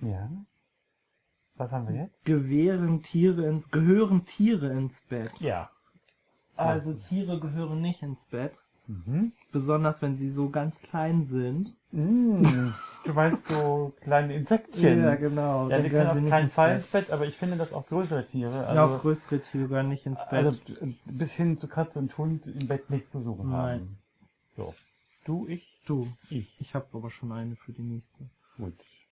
Ja. Was haben wir jetzt? Gewähren Tiere ins, gehören Tiere ins Bett. Ja. Also Tiere gehören nicht ins Bett. Mhm. Besonders wenn sie so ganz klein sind. Mm, du meinst so kleine Insektchen. Ja, genau. Ja, die können auf keinen Fall ins Bett, aber ich finde, dass auch größere Tiere, ja, also auch größere Tiere gehören nicht ins also Bett. also bis hin zu Katze und Hund im Bett nichts zu suchen Nein. haben. So. Du, ich, du, ich. ich habe aber schon eine für die nächste. Gut.